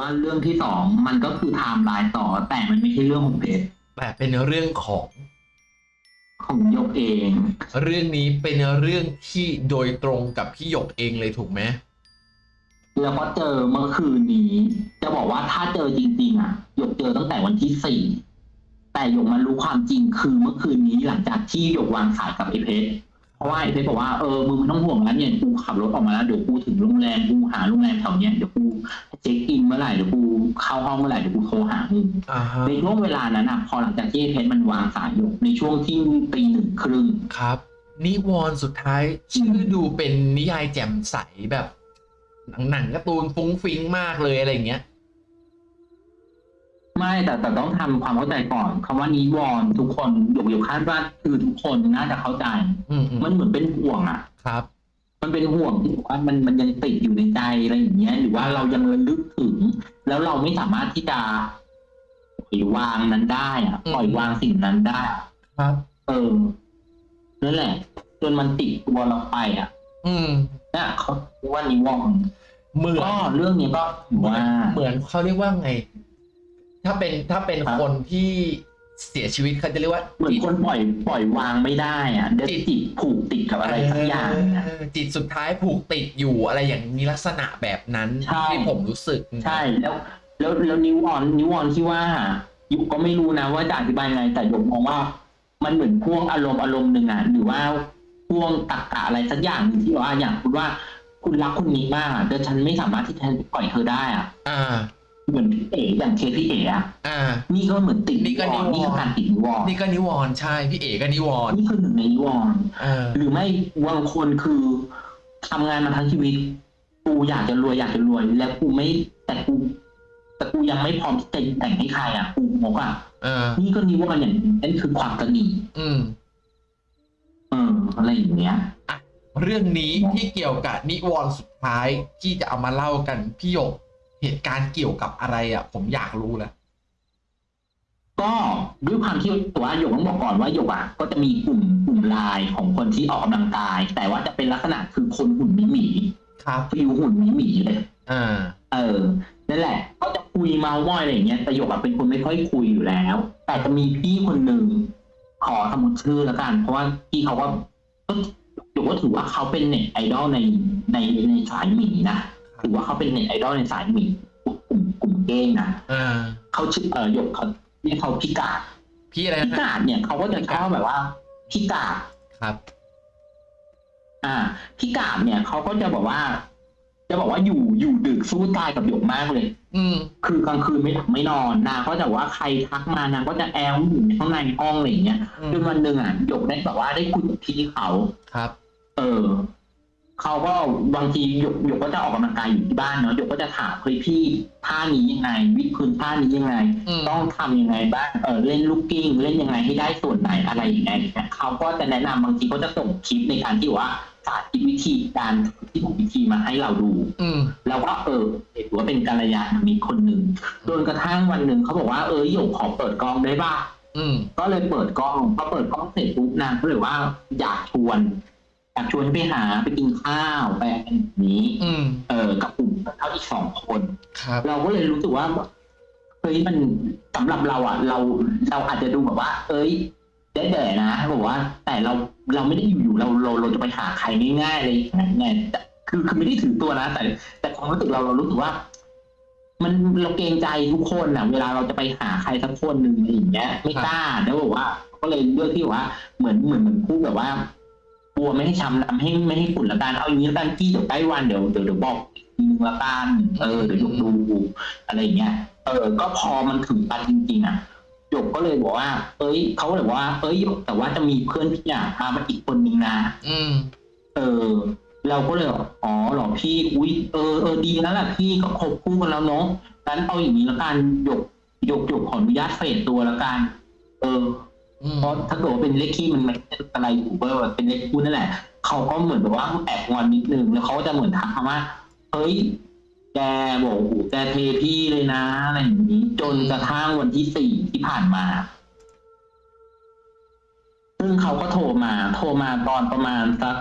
ว่าเรื่องที่สองมันก็คือไทม์ไลน์ต่อ แต่มันไม่ใช่เรื่องของเพชรแต่เป็นเรื่องของของยกเอง เรื่องนี้เป็นเรื่องที่โดยตรงกับพี่หยกเองเลยถูกไหมแล้วก็เจอเมื่อคืนนี้ จะบอกว่าถ้าเจอจริงๆอะหยกเจอตั้งแต่วันที่สี่แต่หยกมารู้ความจริงคือเมื่อคืนนี้หลังจากที่หยกวางสายกับไอ้เพชร เพราะว่าไอ้เพชรบอกว่าเออมึงไม่ต้องห่วงแล้วเนี่ยกูขับรถออกมาแล้วเดี๋ยวกูถึงโรงแรมกูหาโรงแรมแถวเนี้ยเดี๋ยวกูเช็คอินเมื่อไหร่เดี๋ยวกูเข้าห้องเมื่อไหร่เดี๋ยวกูโทรหามึงอ่าฮะในช่วงเวลานั้นอะพอหลังจากที่ไอ้เพชรมันวางสายหยกในช่วงที่ตีหนึ่งครึ่งครับ นิวรณ์สุดท้ายชื่อดูเป็นนิยายแจ่มใสแบบหนังหนังการ์ตูนฟุ้งฟิ้งมากเลยอะไรอย่างเงี้ย ไม่แต่แต่ต้องทำความเข้าใจก่อนคำว่านิวรณ์ทุกคนหยกหยกคาดว่าคือทุกคนน่าจะเข้าใจอืมอืมมันเหมือนเป็นห่วงอะครับ มันเป็นห่วงที่บอกว่ามันมันยังติดอยู่ในใจอะไรอย่างเงี้ย หรือว่าเรายังระลึกถึง แล้วเราไม่สามารถที่จะปล่อยวางนั้นได้อะอืมปล่อยวางสิ่งนั้นได้อะครับ เออนั่นแหละจนมันติดตัวเราไปอะ อืมเนี่ยเขาเรียกว่านิวรณ์เหมือนก็เรื่องนี้ก็ถือว่าเหมือนเขาเรียกว่าไง ถ้าเป็นถ้าเป็นครับ คนที่เสียชีวิตเขาจะเรียกว่าเหมือนคนปล่อยปล่อยวางไม่ได้อะเด็จิตจิตผูกติดกับอะไรสักอย่างอะ เออจิตสุดท้ายผูกติดอยู่อะไรอย่างนี้ลักษณะแบบนั้น ใช่ ที่ผมรู้สึกใช่แล้วแล้วแล้วนิวออนนิวออนที่ว่ายุก็ไม่รู้นะว่าจะอธิบายไงแต่ยกมองว่า มันเหมือนพ่วงอารมณ์อารมณ์หนึ่งอะหรือว่าพ่วงตรรกะอะไรสักอย่างหนึ่งที่ว่าอย่างคุณว่าคุณรักคนนี้มากอะแต่ฉันไม่สามารถที่จะปล่อยเธอได้อะ อ่า เหมือนพี่เอ๋อย่างเคสพี่เอ๋อะอ่า นี่ก็เหมือนติดนี่ก็นิวรณ์ นี่คือการติดนิวรณ์นี่ก็นิวรณ์ใช่พี่เอกก็นิวรณ์นี่คือหนึ่งในนิวรณ์เออหรือไม่บางคนคือทำงานมาทั้งชีวิต กูอยากจะรวยอยากจะรวย แล้วกูไม่แต่กูแต่กูยังไม่พร้อมที่จะแต่งให้ใครอะกูงกอะเออ นี่ก็นิวรณ์อย่างนี้นั่นคือความตระหนีอืม เอออะไรอย่างเงี้ย เรื่องนี้ที่เกี่ยวกับนิวรณ์สุดท้ายที่จะเอามาเล่ากันพี่หยก เหตุการณ์เกี่ยวกับอะไรอะ ผมอยากรู้แหละก็ด้วยความที่ตัวหยกต้องบอกก่อนว่าหยกอะก็จะมีกลุ่มกลุ่มไลน์ของคนที่ออกกำลังกาย แต่ว่าจะเป็นลักษณะคือคนหุ่นหมีหมีครับฟิวหุ่นหมีหมีเลยอ่าเออนั่นแหละ ก็จะคุยเมาส์มอยอะไรอย่างเงี้ยแต่หยกอะเป็นคนไม่ค่อยคุยอยู่แล้ว แต่จะมีพี่คนหนึ่งขอสมุดชื่อแล้วกัน เพราะว่าพี่เขาก็ก็หยกก็ถือว่าเขาเป็นเน็ตไอดอลในในในสายหมีนะ ถือว่าเขาเป็นเน็ตไอดอลในสายมีกลุ่มกลุ่มเก้งนะเขาชื่อเออหยกเขาเรียกเขาพิกาดพี่อะไรพิกาดเนี่ยเขาก็จะชอบแบบว่าพิกาดครับ อ่าพิกาดเนี่ยเขาก็จะบอกว่า จะบอกว่าอยู่อยู่ดึกสู้ตายกับหยกมากเลย อืม คือกลางคืนไม่หลับไม่นอนนางก็จะว่าใครทักมานางก็จะแอลอยู่ในข้างในห้องอะไรอย่างเงี้ยจนวันหนึ่งอะหยกได้แบบว่าได้คุยกับพี่เขาครับ เออ เขาก็บางทีหยกหยกก็จะออกกำลังกายอยู่ที่บ้านเนาะหยกก็จะถามเฮ้ยพี่ท่านี้ยังไง วิดพื้นท่านี้ยังไง อืม ต้องทำยังไงบ้างเออเล่นลูกกิ้ง เล่นยังไงให้ได้ส่วนไหนอะไรอย่างเงี้ยเขาก็จะแนะนำบางทีก็จะส่งคลิปในการที่ว่าสาธิตวิธีการที่ถูกวิธีมาให้เราดู อืม เราก็เออถือว่าเป็นกัลยาณมิตรคนหนึ่งจนกระทั่งวันหนึ่งเขาบอกว่าเออหยกขอเปิดกล้องได้ป่ะ อืม ก็เลยเปิดกล้องพอเปิดกล้องเสร็จปุ๊บนางก็เลยว่าอยากชวนอยาก ชวนให้ไปหาไปกินข้าวไปอะไรแบบนี้อืมเออกับกลุ่มเขาอีกสองคนครับเราก็เลยรู้สึกว่าเฮ้ยมันสำหรับเราอะ เราเราอาจจะดูแบบว่า เอ้ยแด่ๆนะบอกว่า แต่เราเราไม่ได้อยู่ๆเราเราเราจะไปหาใครง่ายๆเลยไงแต่คือคือไม่ได้ถือตัวนะ แต่ แต่ความรู้สึกเราเรารู้สึกว่า มันเราเกรงใจทุกคนอะ เวลาเราจะไปหาใครสักคนหนึ่งอะไรอย่างเงี้ยไม่กล้าแล้วบอกว่า ก็เลยเลือกที่ว่าเหมือนเหมือนเหมือนพูดแบบว่า กลัวไม่ให้ช้ำน้ำให้ไม่ให้ฝุ่นละกันเอาอย่างนี้ละกันพี่เดี๋ยวใกล้วันเดี๋ยวเดี๋ยวเดี๋ยวบอกอีกทีนึงละกันเออเดี๋ยวยกดูอะไรอย่างเงี้ยเออ ก็พอมันถึงวันจริงๆอะหยกก็เลยบอกว่า เอ้ยเขาก็เลยบอกว่า เอ้ยหยกแต่ว่าจะมีเพื่อนพี่อะมามาอีกคนนึงนะอืม เออ เราก็เลยบอกอ๋อเหรอพี่ อุ้ยเออเออดีแล้วแหละพี่ก็คบคู่กันแล้วเนาะงั้นเอาอย่างนี้ละกันหยกหยกหยกขออนุญาตเฟดตัวละกัน เอออืม เพราะถ้าเกิดว่าเป็นเลขคี่มันไม่ใช่อะไรอยู่เบอร์เป็นเลขคู่นั่นแหละเขาก็เหมือนแบบว่าแอบงอนนิดนึงแล้วเขาก็จะเหมือนทักมาว่าเฮ้ยแกบอกโอ้โหแกเทพี่เลยนะอะไรอย่างนี้ จนกระทั่งวันที่สี่ที่ผ่านมา ซึ่งเขาก็โทรมา โทรมาตอนประมาณสัก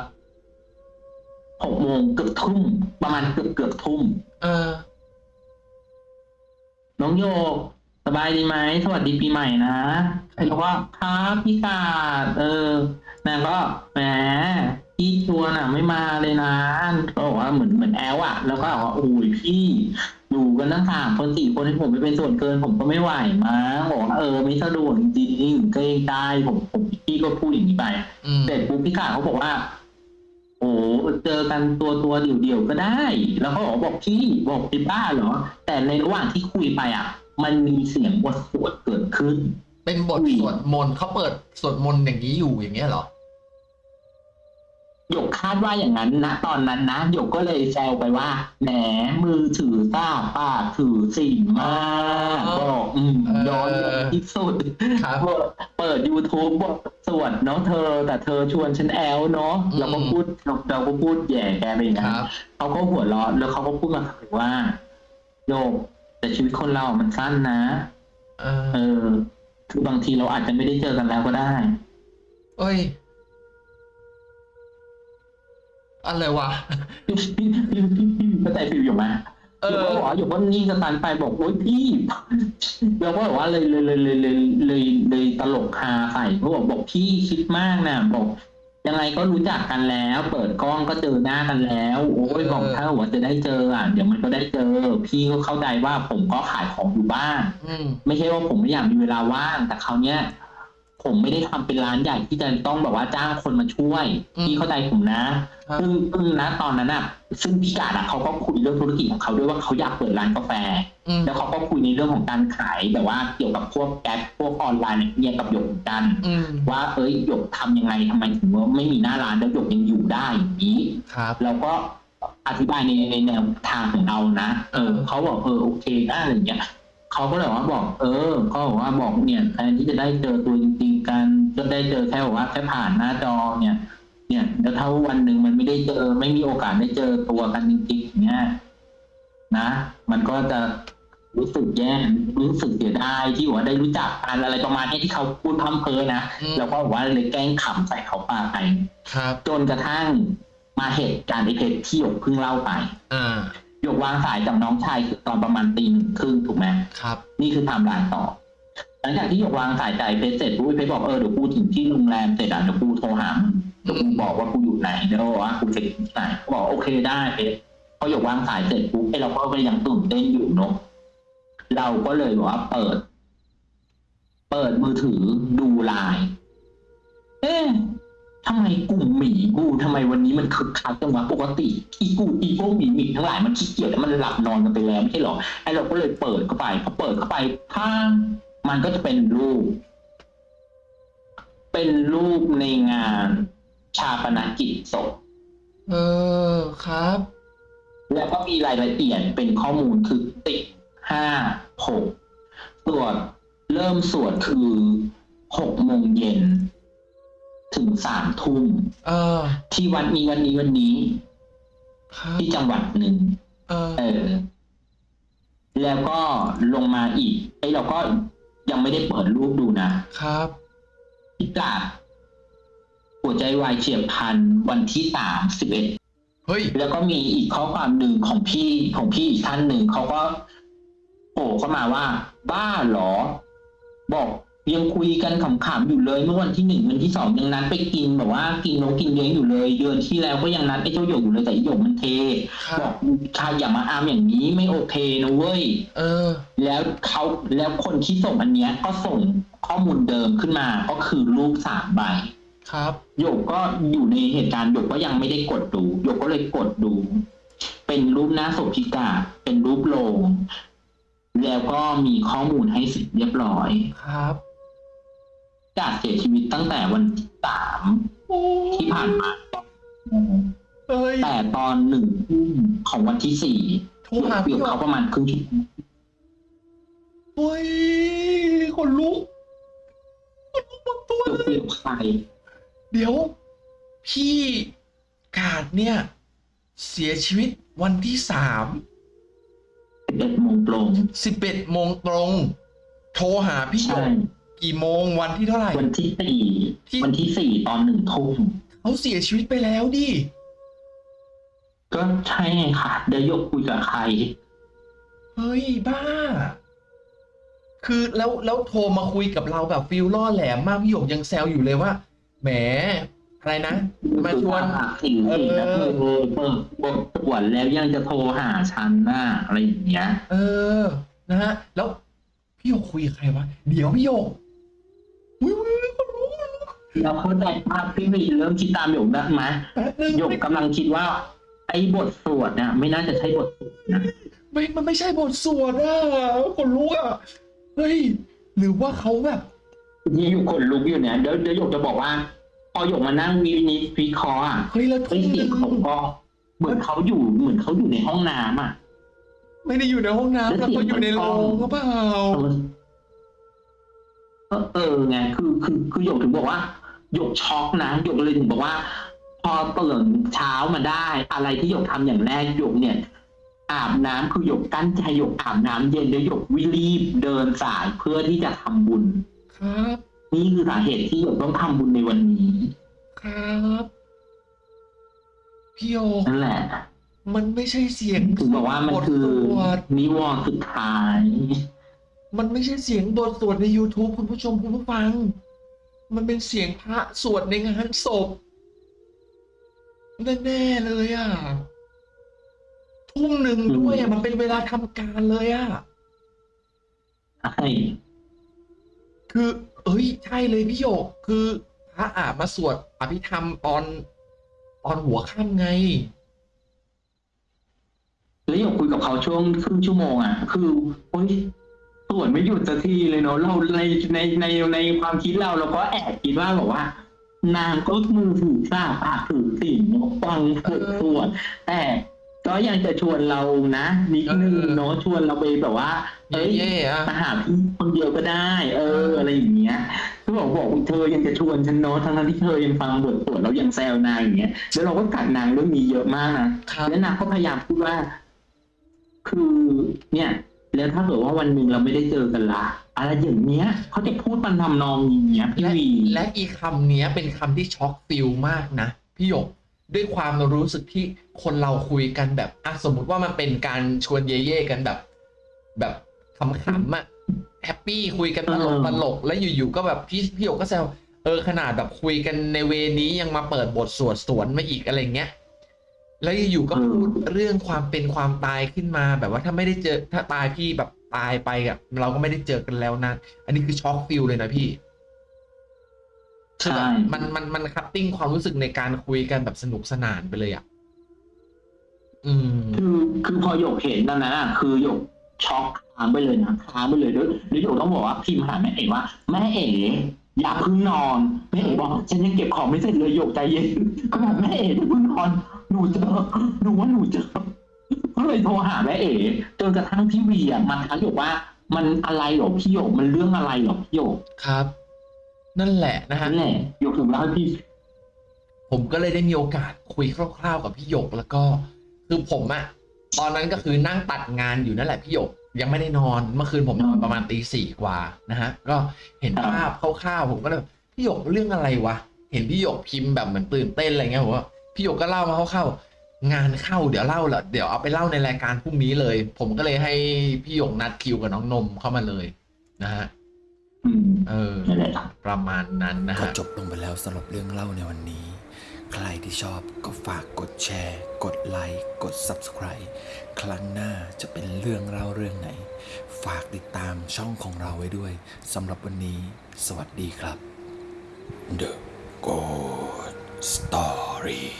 หกโมงเกือบทุ่ม ประมาณเกือบเกือบทุ่ม เออ น้องโยกส บายดีไหมสวัสดีปีใหม่นะไอ้เราก็ครับพี่กาดเออนางก็แหมพี่ชวนอะไม่มาเลยนะก็บอกว่าเหมือนเหมือนแอลอะ แล้วก็บอกว่าโอ้ยพี่อยู่กันตั้งสามคนสี่คนให้ผมไปเป็นส่วนเกิน ผมก็ไม่ไหวมั้งบอกว่าเออไม่สะดวกจริงๆเกรงใจผมผมพี่ก็พูดอย่างนี้ไปอืมเสร็จปุ๊บพี่กาเขาบอกว่าโอ้เจอกันตัวตัวเดี่ยวเดี่ยวๆก็ได้ แล้วเขาบอกบอกพี่บอกพี่บ้าเหรอ แต่ในระหว่างที่คุยไปอะ มันมีเสียงบทสวดเกิดขึ้น เป็นบทอุ้ยสวดมนต์เขาเปิดสวดมนต์อย่างนี้อยู่อย่างเงี้ยเหรอหยกคาดว่าอย่างนั้นนะตอนนั้นนะหยกก็เลยแซวไปว่าแหมมือถือซ่าปากถือสิ่งมากบอกอืมเออย้อนที่สุดครับเปิดเปิด YouTube บทสวดเนาะเธอ แต่เธอชวนฉันแอลเนาะอืมเราก็พูดเราก็พูดแย่แกไปอย่างคนั้นรับเขาก็หัวเราะแล้วเขาก็พูดมาว่าโยก แต่ชีวิตคนเรามันสั้นนะ เออเออ คือบางทีเราอาจจะไม่ได้เจอกันแล้วก็ได้ เอ้ย อะไรวะ พี่พี่พี่พี่พี่เข้าใจฟิลอยู่ไหมเอหยกอก็บอกว่าหยกก็นิ่งสตันไปบอกโอ๊ยพี่เราก็บอกว่าเลยเลยเลยเลยเลยเลยเลยตลกคาใส่เขาบอกบอกพี่คิดมากนะบอก ยังไงก็รู้จักกันแล้ว เปิดกล้องก็เจอหน้ากันแล้ว โอ้ยเออบอกถ้าหัวาจะได้เจออะเดี๋ยวมันก็ได้เจอ พี่ก็เข้าใจว่าผมก็ขายของอยู่บ้าน อืม ไม่ใช่ว่าผมไม่อยากมีเวลาว่างแต่คราวเนี้ย ผมไม่ได้ทำเป็นร้านใหญ่ที่จะต้องแบบว่าจ้างคนมาช่วยอืมพี่เข้าใจผมนะครับซึ่งซึ่งนะตอนนั้นอะ ซึ่งพี่กาดอะเขาก็คุยเรื่องธุรกิจของเขาด้วยว่าเขาอยากเปิดร้านกาแฟอืมแล้วเขาก็คุยในเรื่องของการขายแบบว่าเกี่ยวกับพวกแก๊ปพวกออนไลน์เนี่ยกับหยกเหมือนกันอืมว่าเอ้ยหยกทำยังไงทำไมถึงว่าไม่มีหน้าร้านแล้วหยกยังอยู่ได้อย่างนี้ครับเราก็อธิบายในในแนวทางของเรานะ เออเขาบอกเออโอเคนะอะไรอย่างเงี้ย เขาก็เลยว่าบอก เออก็บอกว่าบอกเนี่ยแทนที่จะได้เจอตัวจริงๆกันก็ได้เจอแค่บอกว่าแค่ผ่านหน้าจอเนี่ย เนี่ยแล้วถ้าวันหนึ่งมันไม่ได้เจอ ไม่มีโอกาสได้เจอตัวกันจริงๆอย่างเนี่ยนะ มันก็จะรู้สึกแย่รู้สึกเสียดายที่ว่าได้รู้จักกันอะไรประมาณนี้ที่เขาพูดพร่ำเพอนะอืมแล้วก็บอกว่าเลยแกล้งขำใส่เขาปาไปครับจนกระทั่งมาเหตุการณ์ในเพจที่หยกเพิ่งเล่าไป อ่า หยกวางสายจากน้องชายคือตอนประมาณตีหนึ่งครึ่งถูกไหมครับ นี่คือไทม์ไลน์ต่อ หลังจากที่หยกวางสายจากไอ้เพจเสร็จปุ๊บไอ้เพจบอกเออเดี๋ยวกูถึงที่โรงแรมเสร็จอะเดี๋ยวกูโทรหามึงเดี๋ยวกูบอกว่ากูอยู่ไหนเดี๋ยวว่ากูจะที่ไหนเขาบอกโอเคได้เพจพอหยกวางสายเสร็จปุ๊บไอ้เราก็ยังตื่นเต้นอยู่เนอะเราก็เลยบอกว่าเปิด เปิดมือถือดูไลน์เอ๊ะ ทำไมกลุ่มหมีกูทำไมวันนี้มันคึกคักจังวะปกติ อีกูอีพวกหมีหมีทั้งหลายมันขี้เกียจแล้วมันหลับนอนกันไปแล้วไม่ใช่หรอไอ้เราก็เลยเปิดเข้าไปพอเปิดเข้าไปข้างมันก็จะเป็นรูป เป็นรูปในงานชาปนกิจศพเออครับ แล้วก็มีรายละเอียดเป็นข้อมูลคือติดห้าหกสวดเริ่มสวดคือหกโมงเย็น ถึงสามทุ่มเออที่วันนี้วันนี้วันนี้ครับที่จังหวัดหนึ่งเออเออ แล้วก็ลงมาอีกไอ้เราก็ยังไม่ได้เปิดรูปดูนะครับพิกาดหัวใจวายเฉียบพลันวันที่สามสิบเอ็ดเฮ้ย แล้วก็มีอีกข้อความหนึ่งของพี่ของพี่อีกท่านหนึ่งเขาก็โผล่เข้ามาว่า บ้าเหรอ บอก ยังคุยกันขำๆอยู่เลย เมื่อวันที่หนึ่งวันที่สองยังนัดไปกินแบบว่ากินนกกินเลี้ยงอยู่เลยเดือนที่แล้วก็ยังนัดไอ้เจ้าหยกอยู่เลยแต่ไอ้หยกมันเทครับบอกชายอย่ามาอามอย่างนี้ไม่โอเคนะเว้ยเออ แล้วเขาแล้วคนที่ส่งอันเนี้ย ก็ส่งข้อมูลเดิมขึ้นมาก็คือรูปสามใบครับหยกก็อยู่ในเหตุการณ์หยกก็ยังไม่ได้กดดูหยกก็เลยกดดู เป็นรูปหน้าศพพิกาเป็นรูปโลงแล้วก็มีข้อมูลให้เสร็จเรียบร้อยครับ กาเสียชีวิตตั้งแต่วันที่สามโอ้ที่ผ่านมาเอ้ยแต่ตอนหนึ่งทุ่มของวันที่สี่โทรหาพี่เกือบหยเขากประมาณครึ่งชั่วโมงเฮ้ยคนลุกคนลุกหมดตัวเกือบเลยเกือบใครเดี๋ยว พี่กาดเนี่ย เสียชีวิตวันที่สามสิบเอ็ดโมงตรงสิบเอ็ดโมงตรง โทรหาพี่หยใช่ กกี่โมงวันที่เท่าไหร่ วันที่สี่ที่วันที่สี่ตอนหนึ่งทุ่มเขาเสียชีวิตไปแล้วดิ ก็ใช่ไงค่ะ เดี๋ยวหยกคุยกับใคร เฮ้ย บ้า คือแล้วแล้วโทรมาคุยกับเราแบบฟิลล่อแหลมมากพี่หยกยังแซวอยู่เลยว่า แหมอะไรนะมาชวนสิ่งสิ่งนะเอคืออเปิดบทตรวจแล้วยังจะโทรหาฉันน่ะอะไรอย่างเงี้ย เออ นะฮะ แล้วพี่หยกคุยกับใครวะ เดี๋ยวพี่หย เราเข้าใจภาพพี่วีเริ่มคิดตามหยกได้ไหมแป๊บนึงหยกกำลังคิดว่า ไอ้บทสวดเนี่ยไม่น่าจะใช่บทสวดนะไม่มันไม่ใช่บทสวดอะคนรู้อะเฮ้ยหรือว่าเขาแบบที่อยู่ขนลุกอยู่เนี่ยเดี๋ยวเดี๋ยวหยกจะบอกว่าพอหยกมานั่งวินิจวิเคราะห์อะเฮ้ยแล้วไอ้ทุ่มหเสียนึ่งงเขาก็เหมือนเขาอยู่เหมือนเขาอยู่ในห้องน้ำอะ ไม่ได้อยู่ในห้องน้ำแล้แล้ววเขาอยู่ในโรงหรือเปล่า เออเออไงคือคือคือหยกถึงบอกว่าหยกช็อกนะหยกเลยถึงบอกว่า พอตื่นเช้ามาได้ อะไรที่หยกทำอย่างแรกหยกเนี่ย อาบน้ำคือหยกกั้นใจหยกอาบน้ำเย็นแล้วหยกวิรีบเดินสายเพื่อที่จะทำบุญครับนี่คือสาเหตุที่หยกต้องทำบุญในวันนี้ ครับพี่หยกนั่นแหละ มันไม่ใช่เสียงถึงบอกว่ามันบทคือสวดนิวรณ์สุดท้าย มันไม่ใช่เสียงบทสวดใน YouTube คุณผู้ชมคุณผู้ฟัง มันเป็นเสียงพระสวดในงานศพแน่ๆเลยอะทุ่มหนึ่งด้วยอะมันเป็นเวลาทำการเลยอะใช่คือ เอ้ยใช่เลยพี่หยกคือพระอะมาสวดอภิธรรมตอนตอนหัวค่ำไงแล้วหยกคุยกับเขาช่วงครึ่งชั่วโมงอะ คือโอ๊ย สวดไม่หยุดสักทีเลยเนาะเราในในในในความคิดเราเราก็แอบคิดว่าแบบว่า นางก็มือถือซาปากถือสิ่งเนาะฟังสวดสวดแต่ก็ยังจะชวนเรานะนิดนึงเนาะชวนเราไปแบบว่าเอ้ยเย่ๆอะมาหาพี่คนเดียวก็ได้ เออ อะไรอย่างเงี้ยคือบอกบอกเธอยังจะชวนฉันเนาะทั้งๆที่เธอยังฟังบทสวดแล้วยังแซวนางอย่างเงี้ยแล้วเราก็กัดนางเรื่องนี้เยอะมากนะครับแล้วนางก็พยายามพูดว่า คือเนี่ย แล้วถ้าเกิดว่าวันหนึ่งเราไม่ได้เจอกันละอะไรอย่างเงี้ยเขาจะพูดมันทำนองอย่างเงี้ยพี่และวีและอีคำเนี้ยเป็นคำที่ช็อกฟิลมากนะพี่หยกด้วยความรู้สึกที่คนเราคุยกันแบบอะสมมุติว่ามันเป็นการชวนเย่ๆกันแบบ แบบขำๆอะ happy คุยกันตลกตลกแล้วอยู่ๆก็แบบพี่พี่หยกก็แซวเออขนาดแบบคุยกันในเวลานี้ยังมาเปิดบทสวดสวนมาอีกอะไรเงี้ย แล้วอยู่ๆก็พูดเรื่องความเป็นความตายขึ้นมา แบบว่าถ้าไม่ได้เจอ ถ้าตายพี่แบบตายไปอะเราก็ไม่ได้เจอกันแล้วนะ อันนี้คือ shot feel เลยนะพี่คือแบบใช่มันมันมันคัตติ้งความรู้สึกในการคุยกันแบบสนุกสนานไปเลยอะอืมคือคือพอหยกเห็นตอนนั้นอะคือหยกช็อกค้างไปเลยนะค้างไปเลยด้วยแล้วหยกต้องบอกว่าพิมพ์หาแม่เอ๋ว่า แม่เอ๋อย่าเพิ่งนอนแม่เอ๋บอกฉันยังเก็บของไม่เสร็จเลยหยกใจเย็นก็บอกแม่เอ๋อย่าเพิ่งนอน หนูเจอหนูว่าหนูเจอก็เลยโทรหาแม่เอ๋จนกระทั่งพี่วีอะมาทักหยกว่า มันอะไรหรอพี่หยกมันเรื่องอะไรหรอพี่หยกครับ นั่นแหละนะฮะนั่นแหละหยกถึงเล่าให้พี่ ผมก็เลยได้มีโอกาสคุยคร่าวๆกับพี่หยกแล้วก็ คือผมอะตอนนั้นก็คือนั่งตัดงานอยู่นั่นแหละพี่หยกยังไม่ได้นอนเมื่อคืนผมนอนประมาณตีสี่กว่านะฮะ ก็เห็นครับภาพคร่าวๆผมก็เลยพี่หยกเรื่องอะไรวะ เห็นพี่หยกพิมพ์แบบเหมือนตื่นเต้นอะไรเงี้ยผมว่า พี่หยกก็เล่ามาคร่าวๆงานเข้าเดี๋ยวเล่าละเดี๋ยวเอาไปเล่าในรายการพรุ่งนี้เลย ผมก็เลยให้พี่หยกนัดคิวกับน้องนมเข้ามาเลยนะฮะอืมเออนั่นแหละประมาณนั้นนะก็ฮะจบลงไปแล้วสำหรับเรื่องเล่าในวันนี้ ใครที่ชอบก็ฝากกดแชร์ กดไลค์กด Subscribe ครั้งหน้าจะเป็นเรื่องเล่าเรื่องไหน ฝากติดตามช่องของเราไว้ด้วยสำหรับวันนี้ สวัสดีครับ The Good Story